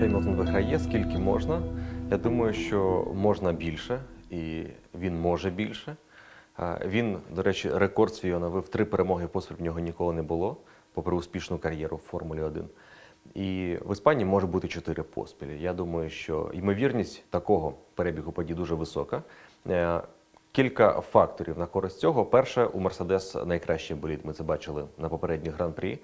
Хемілтон виграє скільки можна. Я думаю, що можна більше, і він може більше. Він, до речі, рекорд свій оновив три перемоги поспіль в нього ніколи не було, попри успішну кар'єру в Формулі 1. І в Іспанії може бути чотири поспілі. Я думаю, що ймовірність такого перебігу подій дуже висока. Е, Кілька факторів на користь цього. Перше, у Мерседес найкращий болід. Ми це бачили на попередніх гран-прі.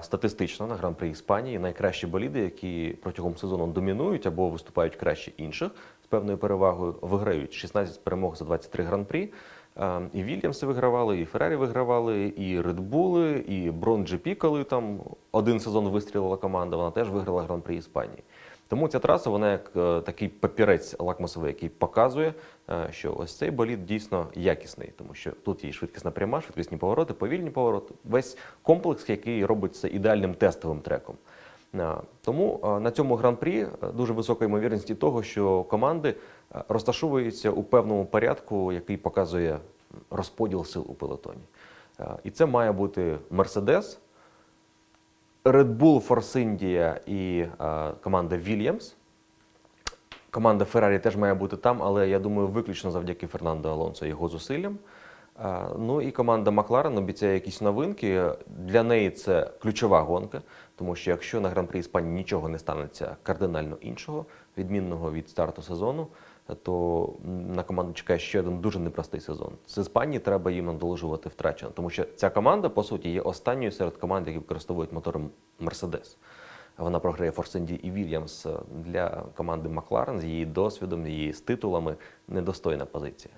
Статистично на гран-при Іспанії найкращі боліди, які протягом сезону домінують або виступають краще інших з певною перевагою, виграють 16 перемог за 23 гран-прі. Е, І Вільямси вигравали, і Феррарі вигравали, і Редбули, і Брон Джепі, коли там один сезон вистрілила команда, вона теж виграла гран-при Іспанії. Тому ця траса, вона як е, такий папірець лакмусовий, який показує, е, що ось цей болід дійсно якісний, тому що тут є швидкісна пряма, швидкісні повороти, повільні повороти, весь комплекс, який робить це ідеальним тестовим треком. Е, Тому на цьому гран-прі дуже висока ймовірність і того, що команди розташовуються у певному порядку, який показує розподіл сил у пелотоні. І це має бути Мерседес, Red Bull Force India і е, команда Williams. Команда Феррарі теж має бути там, але я думаю, виключно завдяки Фернандо Алонсо і його зусиллям. Е, Ну і команда Макларен обіцяє якісь новинки. Для неї це ключова гонка, тому що якщо на гран-прі Іспанії нічого не станеться кардинально іншого, відмінного від старту сезону, то на команду чекає ще один дуже непростий сезон. З Іспанії треба їм надолужувати втрачено, тому що ця команда, по суті, є останньою серед команд, які використовують мотори Мерседес. Вона програє India і Williams для команди Макларен з її досвідом, її з титулами недостойна позиція.